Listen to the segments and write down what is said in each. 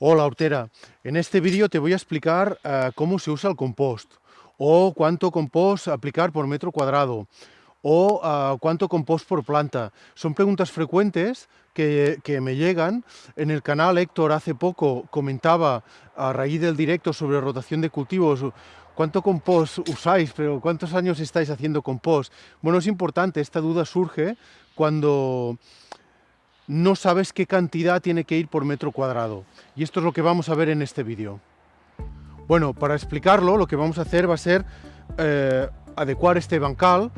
Hola hortera, en este vídeo te voy a explicar uh, cómo se usa el compost o cuánto compost aplicar por metro cuadrado o uh, cuánto compost por planta. Son preguntas frecuentes que, que, me llegan. En el canal Héctor hace poco comentaba a raíz del directo sobre rotación de cultivos ¿Cuánto compost usáis? Pero ¿cuántos años estáis haciendo compost? Bueno, es importante, esta duda surge cuando no sabes qué cantidad tiene que ir por metro cuadrado. Y esto es lo que vamos a ver en este vídeo. Bueno, para explicarlo, lo que vamos a hacer va a ser eh, adecuar este bancal.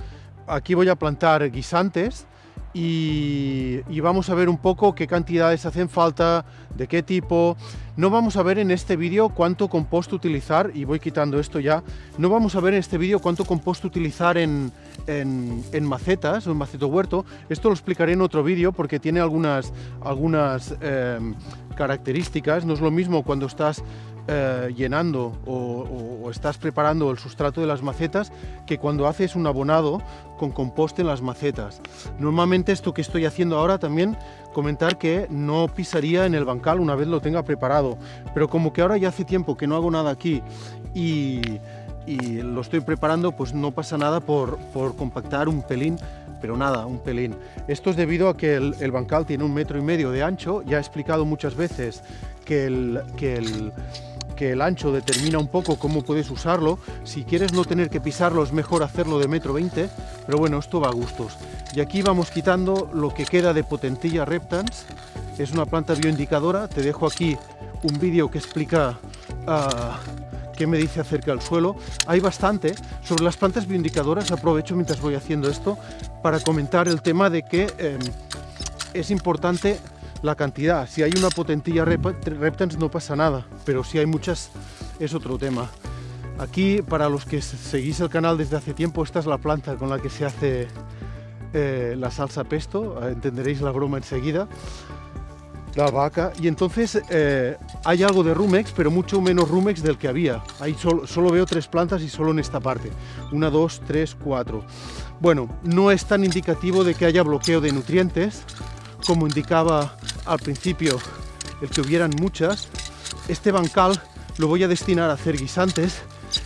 Aquí voy a plantar guisantes y, vamos a ver un poco qué cantidades hacen falta, de qué tipo. No vamos a ver en este vídeo cuánto compost utilizar, y voy quitando esto ya, no vamos a ver en este vídeo cuánto compost utilizar en, en, macetas o en maceto huerto. Esto lo explicaré en otro vídeo porque tiene algunas, algunas eh, características. No es lo mismo cuando estás eh, llenando o, o, o, estás preparando el sustrato de las macetas que cuando haces un abonado con compost en las macetas. Normalmente esto que estoy haciendo ahora también comentar que no pisaría en el bancal una vez lo tenga preparado, pero como que ahora ya hace tiempo que no hago nada aquí y, y lo estoy preparando, pues no pasa nada por, por, compactar un pelín, pero nada, un pelín. Esto es debido a que el, bancal tiene un metro y medio de ancho, ya he explicado muchas veces que el, que el ancho determina un poco cómo puedes usarlo. Si quieres no tener que pisarlo es mejor hacerlo de metro 20, pero bueno, esto va a gustos. Y aquí vamos quitando lo que queda de potentilla reptans. Es una planta bioindicadora. Te dejo aquí un vídeo que explica uh, qué me dice acerca del suelo. Hay bastante. Sobre las plantas bioindicadoras aprovecho mientras voy haciendo esto para comentar el tema de que eh, es importante la cantidad. Si hay una potentilla reptans no pasa nada, pero si hay muchas es otro tema. Aquí, para los que seguís el canal desde hace tiempo, esta es la planta con la que se hace eh, la salsa pesto, entenderéis la broma enseguida, la vaca, y entonces eh, hay algo de rumex, pero mucho menos rumex del que había. Ahí solo, solo veo tres plantas y solo en esta parte. Una, dos, tres, cuatro. Bueno, no es tan indicativo de que haya bloqueo de nutrientes, como indicaba al principio el que hubieran muchas. Este bancal lo voy a destinar a hacer guisantes.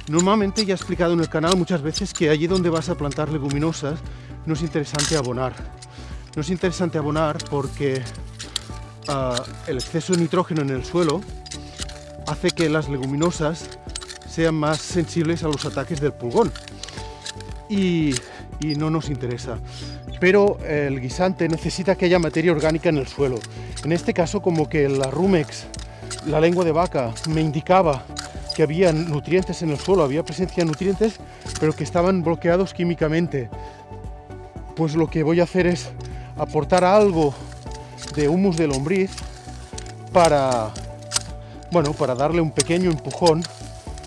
Normalmente ya he explicado en el canal muchas veces que allí donde vas a plantar leguminosas no es interesante abonar. No es interesante abonar porque uh, el exceso de nitrógeno en el suelo hace que las leguminosas sean más sensibles a los ataques del pulgón. Y, y no nos interesa pero el guisante necesita que haya materia orgánica en el suelo. En este caso, como que la Rumex, la lengua de vaca, me indicaba que había nutrientes en el suelo, había presencia de nutrientes, pero que estaban bloqueados químicamente. Pues lo que voy a hacer es aportar algo de humus de lombriz para, bueno, para darle un pequeño empujón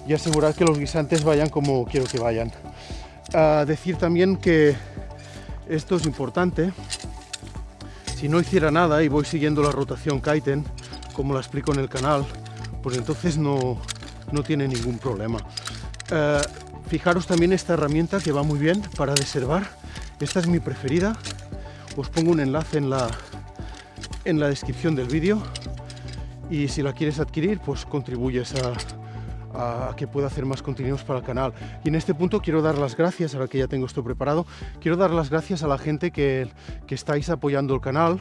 y asegurar que los guisantes vayan como quiero que vayan. A decir también que esto es importante. Si no hiciera nada y voy siguiendo la rotación Kaiten, como la explico en el canal, pues entonces no, no tiene ningún problema. Uh, fijaros también esta herramienta que va muy bien para deservar. Esta es mi preferida. Os pongo un enlace en la, en la descripción del vídeo y si la quieres adquirir, pues contribuyes a, que pueda hacer más contenidos para el canal. Y en este punto quiero dar las gracias, ahora que ya tengo esto preparado, quiero dar las gracias a la gente que, que estáis apoyando el canal.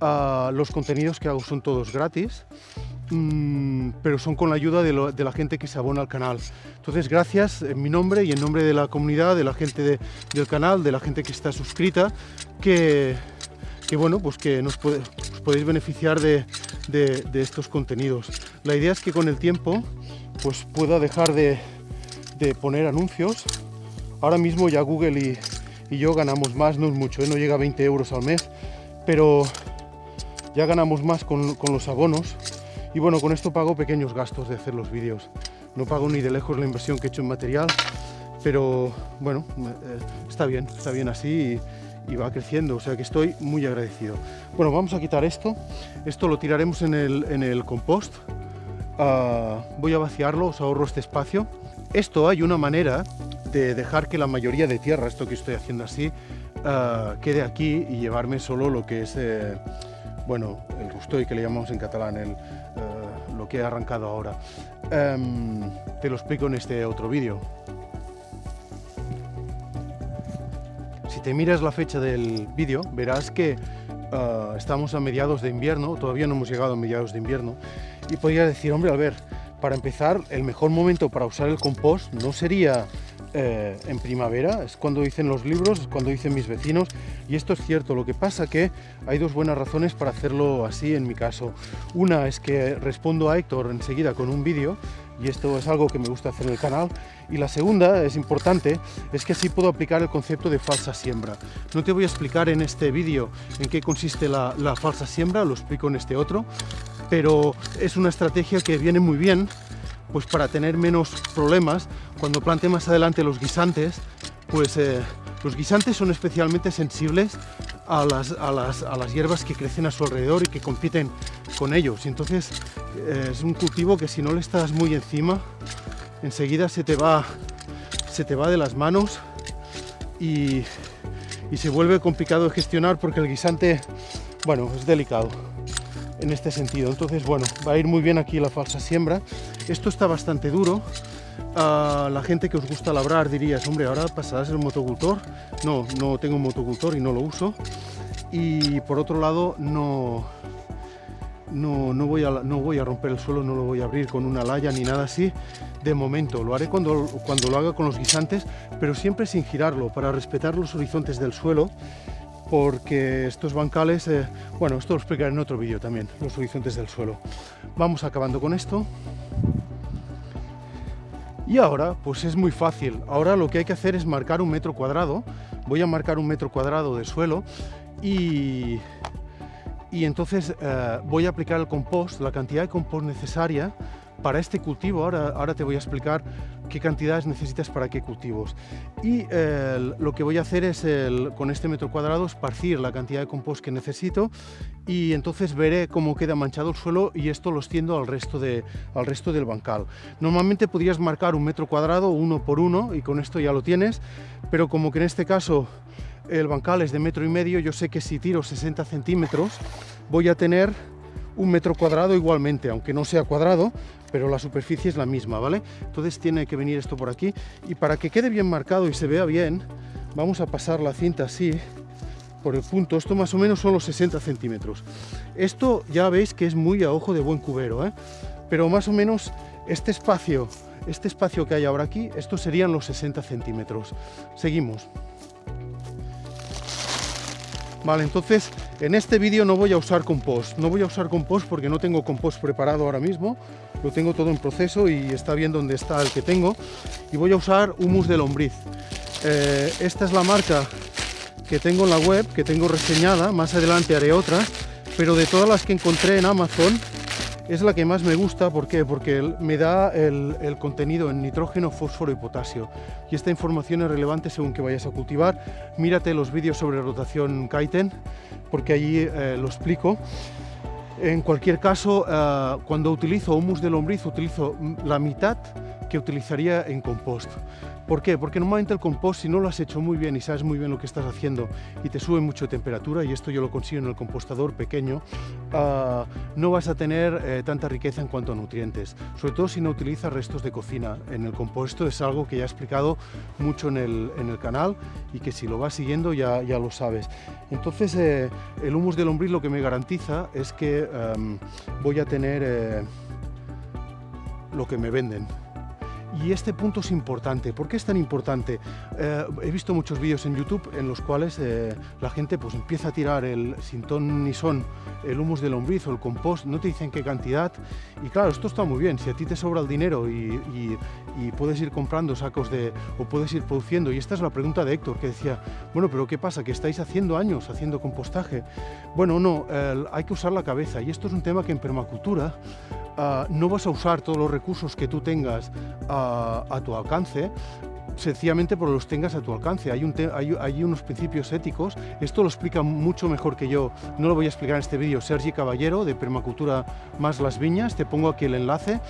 Los contenidos que hago son todos gratis, mmm, pero son con la ayuda de, lo, de, la gente que se abona al canal. Entonces, gracias en mi nombre y en nombre de la comunidad, de la gente de, del canal, de la gente que está suscrita, que, que bueno, pues que nos os podéis beneficiar de, estos contenidos. La idea es que con el tiempo pues pueda dejar de, poner anuncios. Ahora mismo ya Google y, yo ganamos más, no es mucho, ¿eh? no llega a 20 euros al mes, pero ya ganamos más con, los abonos. Y bueno, con esto pago pequeños gastos de hacer los vídeos. No pago ni de lejos la inversión que he hecho en material, pero bueno, eh, está bien, está bien así y va creciendo, o sea que estoy muy agradecido. Bueno, vamos a quitar esto. Esto lo tiraremos en el, en el compost Uh, voy a vaciarlo, os ahorro este espacio. Esto hay una manera de dejar que la mayoría de tierra, esto que estoy haciendo así, uh, quede aquí y llevarme solo lo que es, eh, bueno, el rustoy que le llamamos en catalán, el, uh, que he arrancado ahora. Em, te lo explico en este otro vídeo. Si te miras la fecha del vídeo, verás que ah, estamos a mediados de invierno, todavía no hemos llegado a mediados de invierno, y podría decir, hombre, a ver, para empezar, el mejor momento para usar el compost no sería eh, en primavera, es cuando dicen los libros, es cuando dicen mis vecinos, y esto es cierto, lo que pasa que hay dos buenas razones para hacerlo así en mi caso. Una es que respondo a Héctor enseguida con un vídeo, y esto es algo que me gusta hacer en el canal, y la segunda, es importante, es que así puedo aplicar el concepto de falsa siembra. No te voy a explicar en este vídeo en qué consiste la, falsa siembra, lo explico en este otro, pero es una estrategia que viene muy bien pues para tener menos problemas. Cuando plante más adelante los guisantes pues eh, los guisantes son especialmente sensibles a las, a, las, a las, hierbas que crecen a su alrededor y que compiten con ellos. Entonces es un cultivo que si no le estás muy encima enseguida se te va se te va de las manos y, y se vuelve complicado de gestionar porque el guisante bueno es delicado en este sentido. Entonces, bueno, va a ir muy bien aquí la falsa siembra. Esto está bastante duro. A la gente que os gusta labrar dirías, hombre, ahora pasarás el motocultor. No, no tengo un motocultor y no lo uso. Y por otro lado, no, no, no, voy a, no voy a romper el suelo, no lo voy a abrir con una laya ni nada así. De momento, lo haré cuando, cuando lo haga con los guisantes, pero siempre sin girarlo, para respetar los horizontes del suelo porque estos bancales, eh, bueno, esto lo explicaré en otro vídeo también, los horizontes del suelo. Vamos acabando con esto. Y ahora, pues es muy fácil. Ahora lo que hay que hacer es marcar un metro cuadrado. Voy a marcar un metro cuadrado de suelo y, y entonces eh, voy a aplicar el compost, la cantidad de compost necesaria para este cultivo. Ahora, te voy a explicar qué cantidades necesitas para qué cultivos. Y lo que voy a hacer es, con este metro cuadrado, esparcir la cantidad de compost que necesito y entonces veré cómo queda manchado el suelo y esto lo extiendo al resto, de, al resto del bancal. Normalmente podrías marcar un metro cuadrado uno por uno y con esto ya lo tienes, pero como que en este caso el bancal es de metro y medio, yo sé que si tiro 60 centímetros voy a tener un metro cuadrado igualmente, aunque no sea cuadrado, pero la superficie es la misma, ¿vale? Entonces tiene que venir esto por aquí y para que quede bien marcado y se vea bien, vamos a pasar la cinta así por el punto, esto más o menos son los 60 centímetros. Esto ya veis que es muy a ojo de buen cubero, ¿eh? pero más o menos este espacio, este espacio que hay ahora aquí, estos serían los 60 centímetros. Seguimos. Vale, entonces en este vídeo no voy a usar compost, no voy a usar compost porque no tengo compost preparado ahora mismo, lo tengo todo en proceso y está bien donde está el que tengo. Y voy a usar humus de lombriz. Eh, esta es la marca que tengo en la web, que tengo reseñada, más adelante haré otra, pero de todas las que encontré en Amazon es la que más me gusta, ¿por qué? Porque me da el, contenido en nitrógeno, fósforo y potasio. Y esta información es relevante según que vayas a cultivar. Mírate los vídeos sobre rotación Kaiten, porque allí eh, lo explico. En cualquier caso, eh, cuando utilizo humus de lombriz, utilizo la mitad que utilizaría en compost. ¿Por qué? Porque normalmente el compost, si no lo has hecho muy bien y sabes muy bien lo que estás haciendo y te sube mucho temperatura, y esto yo lo consigo en el compostador pequeño, ah, no vas a tener eh, tanta riqueza en cuanto a nutrientes. Sobre todo si no utilizas restos de cocina en el composto, es algo que ya he explicado mucho en el, en el canal y que si lo vas siguiendo ya, ya lo sabes. Entonces, eh, el humus de lombriz lo que me garantiza es que em, voy a tener eh, lo que me venden. Y este punto es importante. ¿Por qué es tan importante? Eh, he visto muchos vídeos en YouTube en los cuales eh, la gente pues, empieza a tirar el sin ton ni son, el humus de lombriz o el compost, no te dicen qué cantidad. Y claro, esto está muy bien. Si a ti te sobra el dinero y, puedes ir comprando sacos de... o puedes ir produciendo. Y esta es la pregunta de Héctor, que decía, bueno, pero ¿qué pasa? ¿Que estáis haciendo años haciendo compostaje? Bueno, no, hay que usar la cabeza. Y esto es un tema que en permacultura Ah, no vas a usar todos los recursos que tú tengas ah, a tu alcance sencillamente porque los tengas a tu alcance. Hay, un hay, hay, unos principios éticos, esto lo explica mucho mejor que yo, no lo voy a explicar en este vídeo, Sergi Caballero de Permacultura más las viñas, te pongo aquí el enlace.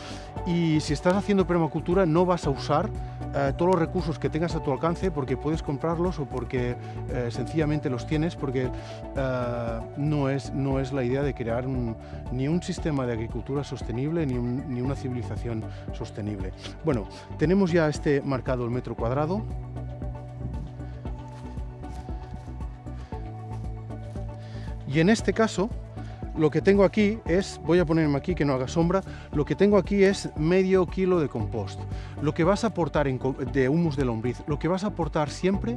Y si estás haciendo permacultura no vas a usar eh, todos los recursos que tengas a tu alcance porque puedes comprarlos o porque eh, sencillamente los tienes porque eh, no, es, no es la idea de crear ni un sistema de agricultura sostenible ni, ni una civilización sostenible. Bueno, tenemos ya este marcado el metro cuadrado. Y en este caso, lo que tengo aquí es, voy a ponerme aquí que no haga sombra, lo que tengo aquí es medio kilo de compost. Lo que vas a aportar de humus de lombriz, lo que vas a aportar siempre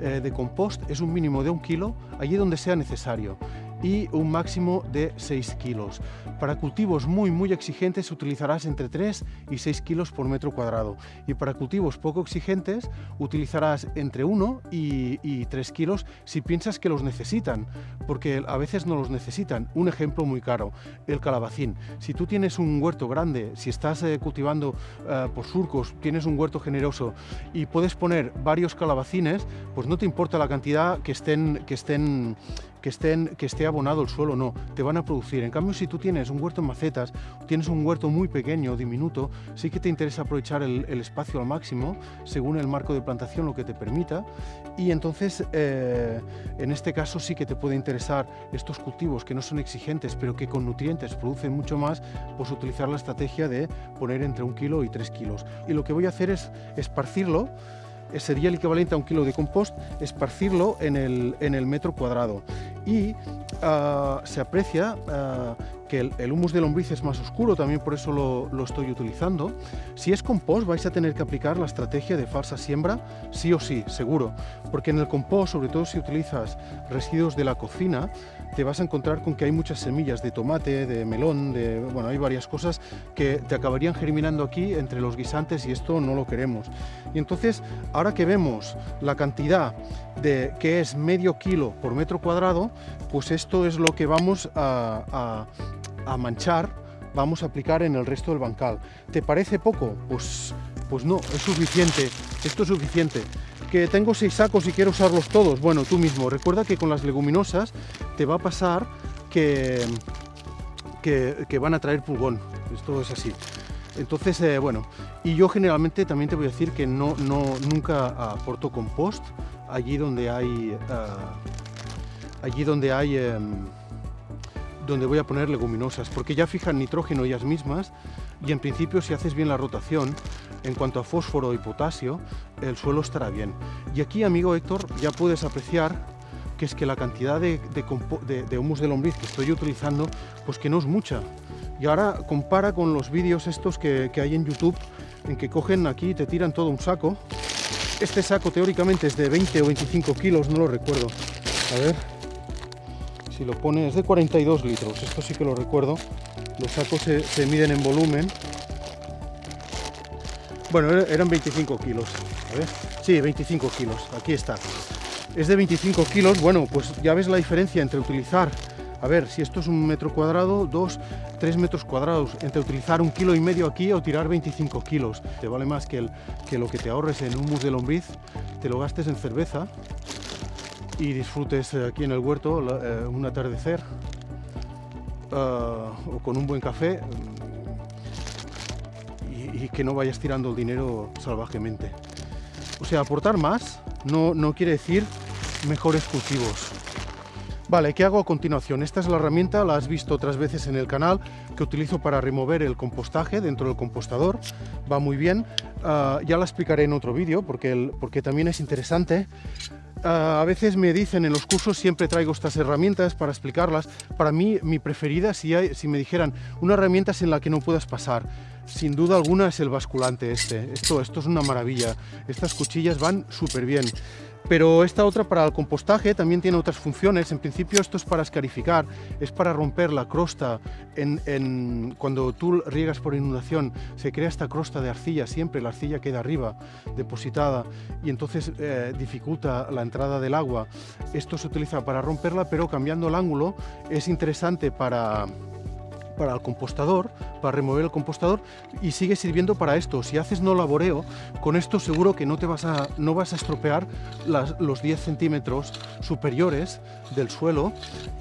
eh, de compost es un mínimo de un kilo allí donde sea necesario y un máximo de 6 kilos. Para cultivos muy muy exigentes utilizarás entre 3 y 6 kilos por metro cuadrado y para cultivos poco exigentes utilizarás entre 1 y, 3 kilos si piensas que los necesitan, porque a veces no los necesitan. Un ejemplo muy caro, el calabacín. Si tú tienes un huerto grande, si estás eh, cultivando eh, por surcos, tienes un huerto generoso y puedes poner varios calabacines, pues no te importa la cantidad que estén, que estén que, que esté abonado el suelo, no, te van a producir. En cambio, si tú tienes un huerto en macetas, tienes un huerto muy pequeño, diminuto, sí que te interesa aprovechar el, espacio al máximo, según el marco de plantación lo que te permita, y entonces, eh, en este caso sí que te puede interesar estos cultivos que no son exigentes, pero que con nutrientes producen mucho más, pues utilizar la estrategia de poner entre un kilo y tres kilos. Y lo que voy a hacer es esparcirlo sería el equivalente a un kilo de compost, esparcirlo en el, en el metro cuadrado. Y ah, se aprecia ah, que el, humus de lombriz es más oscuro, también por eso lo, lo, estoy utilizando. Si es compost vais a tener que aplicar la estrategia de falsa siembra, sí o sí, seguro, porque en el compost, sobre todo si utilizas residuos de la cocina, te vas a encontrar con que hay muchas semillas de tomate, de melón, de, bueno, hay varias cosas que te acabarían germinando aquí entre los guisantes y esto no lo queremos. Y entonces, ahora que vemos la cantidad de que es medio kilo por metro cuadrado, pues esto es lo que vamos a, a, manchar, vamos a aplicar en el resto del bancal. ¿Te parece poco? Pues, pues no, es suficiente, esto es suficiente que tengo seis sacos y quiero usarlos todos. Bueno, tú mismo, recuerda que con las leguminosas te va a pasar que, que, van a traer pulgón. Esto es así. Entonces, eh, bueno, y yo generalmente también te voy a decir que no, no, nunca aporto compost allí donde hay, ah, allí donde hay, em, donde voy a poner leguminosas, porque ya fijan nitrógeno ellas mismas y en principio si haces bien la rotación, en cuanto a fósforo y potasio, el suelo estará bien. Y aquí, amigo Héctor, ya puedes apreciar que es que la cantidad de, de, humus de lombriz que estoy utilizando, pues que no es mucha. Y ahora compara con los vídeos estos que, que hay en YouTube, en que cogen aquí y te tiran todo un saco. Este saco teóricamente es de 20 o 25 kilos, no lo recuerdo. A ver, si lo pone, es de 42 litros, esto sí que lo recuerdo. Los sacos se miden en volumen bueno, eran 25 kilos. A ver. Sí, 25 kilos. Aquí está. Es de 25 kilos. Bueno, pues ya ves la diferencia entre utilizar... A ver, si esto es un metro cuadrado, dos, tres metros cuadrados, entre utilizar un kilo y medio aquí o tirar 25 kilos. Te vale más que, que lo que te ahorres en humus de lombriz, te lo gastes en cerveza y disfrutes aquí en el huerto eh, un atardecer ah, o con un buen café y que no vayas tirando el dinero salvajemente. O sea, aportar más no, no quiere decir mejores cultivos. Vale, ¿qué hago a continuación? Esta es la herramienta, la has visto otras veces en el canal, que utilizo para remover el compostaje dentro del compostador. Va muy bien. Ah, ya la explicaré en otro vídeo porque, porque también es interesante. Ah, a veces me dicen en los cursos, siempre traigo estas herramientas para explicarlas. Para mí, mi preferida, si, hay, si me dijeran una herramienta en la que no puedas pasar, sin duda alguna es el basculante este. Esto, esto es una maravilla. Estas cuchillas van súper bien. Pero esta otra para el compostaje también tiene otras funciones. En principio esto es para escarificar, es para romper la crosta. Cuando tú riegas por inundación se crea esta crosta de arcilla, siempre la arcilla queda arriba, depositada, y entonces eh, dificulta la entrada del agua. Esto se utiliza para romperla, pero cambiando el ángulo es interesante para para el compostador, para remover el compostador y sigue sirviendo para esto. Si haces no laboreo, con esto seguro que no, te vas, a, no vas a estropear los 10 centímetros superiores del suelo,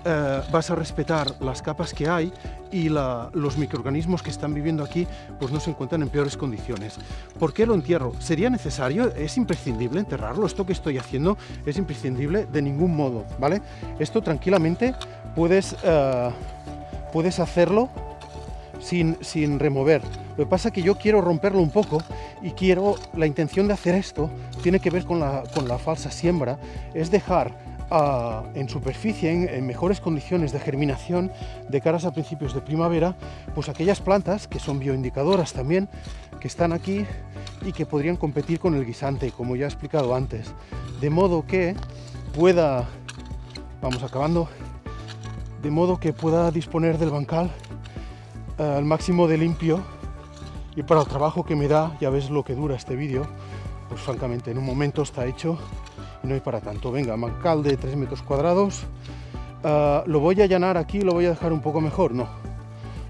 eh, vas a respetar las capas que hay y los microorganismos que están viviendo aquí pues no se encuentran en peores condiciones. ¿Por qué lo entierro? ¿Sería necesario? ¿Es imprescindible enterrarlo? Esto que estoy haciendo es imprescindible de ningún modo, ¿vale? Esto tranquilamente puedes... Uh, puedes hacerlo sin, sin remover. Lo que pasa es que yo quiero romperlo un poco y quiero, la intención de hacer esto tiene que ver con la, con la falsa siembra, es dejar uh, en superficie, en, en, mejores condiciones de germinación de caras a principios de primavera, pues aquellas plantas que son bioindicadoras también, que están aquí y que podrían competir con el guisante, como ya he explicado antes. De modo que pueda, vamos acabando, de modo que pueda disponer del bancal uh, al máximo de limpio y para el trabajo que me da, ya ves lo que dura este vídeo, pues francamente en un momento está hecho y no hay para tanto. Venga, bancal de 3 metros cuadrados, uh, lo voy a allanar aquí, lo voy a dejar un poco mejor, no,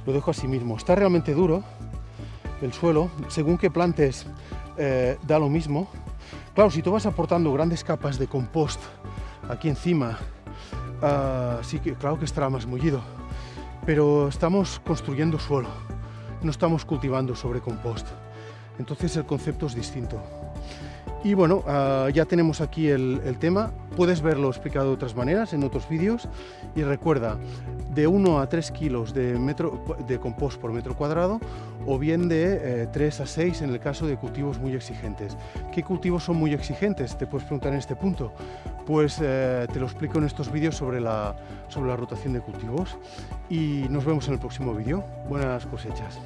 lo dejo así mismo. Está realmente duro el suelo, según que plantes eh, da lo mismo. Claro, si tú vas aportando grandes capas de compost aquí encima Uh, sí que claro que estará más mullido, pero estamos construyendo suelo, no estamos cultivando sobre compost. Entonces el concepto es distinto. Y bueno, uh, ya tenemos aquí el, tema, puedes verlo explicado de otras maneras en otros vídeos y recuerda, de 1 a 3 kilos de compost por metro cuadrado o bien de eh, 3 a 6 en el caso de cultivos muy exigentes. ¿Qué cultivos son muy exigentes? Te puedes preguntar en este punto. Pues eh, te lo explico en estos vídeos sobre la, sobre la rotación de cultivos y nos vemos en el próximo vídeo. Buenas cosechas.